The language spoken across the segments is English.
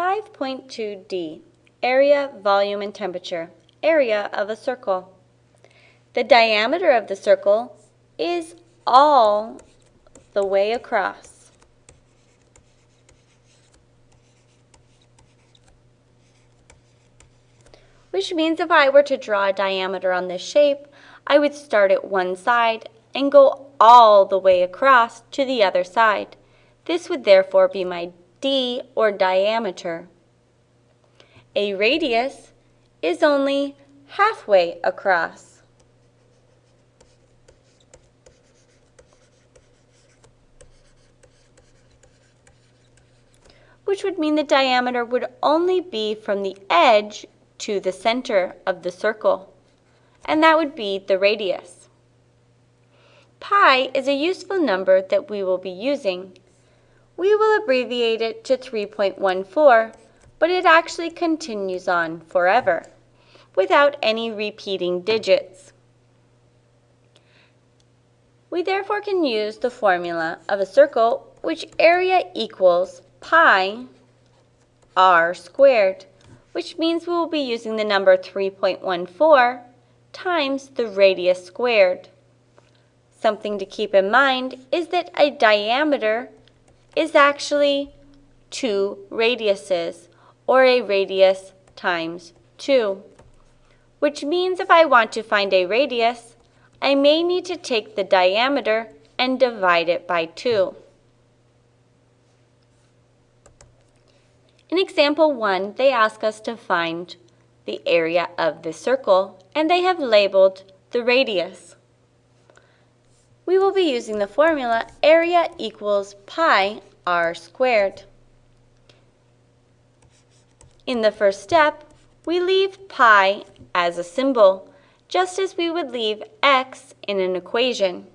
5.2d, area, volume, and temperature, area of a circle. The diameter of the circle is all the way across. Which means if I were to draw a diameter on this shape, I would start at one side and go all the way across to the other side. This would therefore be my d, or diameter. A radius is only halfway across. which would mean the diameter would only be from the edge to the center of the circle, and that would be the radius. Pi is a useful number that we will be using we will abbreviate it to 3.14, but it actually continues on forever without any repeating digits. We therefore can use the formula of a circle which area equals pi r squared, which means we will be using the number 3.14 times the radius squared. Something to keep in mind is that a diameter is actually two radiuses, or a radius times 2. Which means if I want to find a radius, I may need to take the diameter and divide it by 2. In example 1, they ask us to find the area of the circle, and they have labeled the radius we will be using the formula area equals pi r squared. In the first step, we leave pi as a symbol, just as we would leave x in an equation.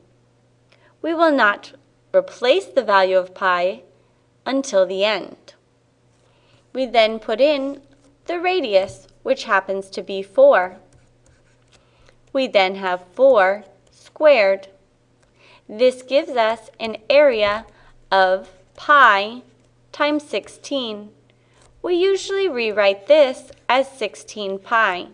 We will not replace the value of pi until the end. We then put in the radius, which happens to be 4. We then have 4 squared. This gives us an area of pi times 16. We usually rewrite this as 16 pi.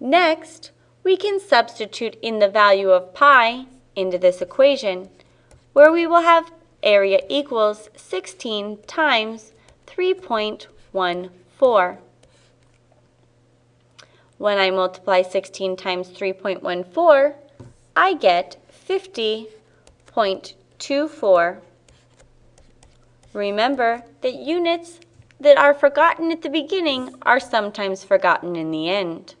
Next, we can substitute in the value of pi into this equation, where we will have area equals 16 times 3.14. When I multiply 16 times 3.14, I get 50.24. Remember that units that are forgotten at the beginning are sometimes forgotten in the end.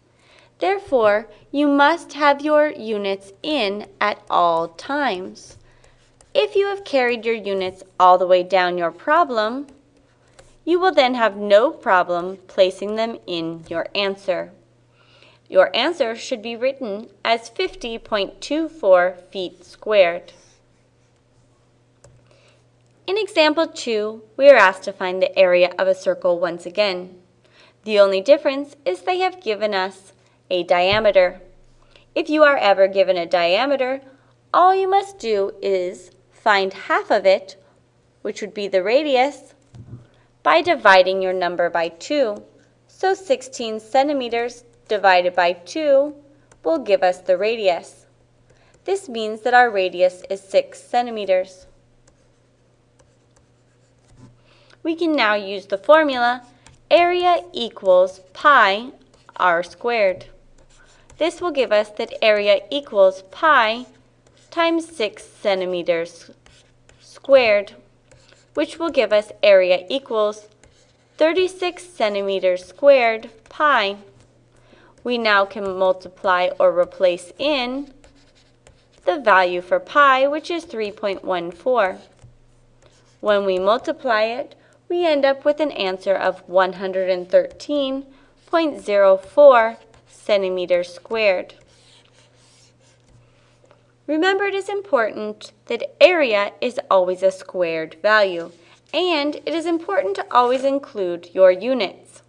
Therefore, you must have your units in at all times. If you have carried your units all the way down your problem, you will then have no problem placing them in your answer. Your answer should be written as 50.24 feet squared. In example 2, we are asked to find the area of a circle once again. The only difference is they have given us a diameter. If you are ever given a diameter, all you must do is find half of it, which would be the radius, by dividing your number by 2. So 16 centimeters divided by 2 will give us the radius. This means that our radius is 6 centimeters. We can now use the formula area equals pi r squared. This will give us that area equals pi times 6 centimeters squared, which will give us area equals 36 centimeters squared pi we now can multiply or replace in the value for pi, which is 3.14. When we multiply it, we end up with an answer of 113.04 centimeters squared. Remember it is important that area is always a squared value, and it is important to always include your units.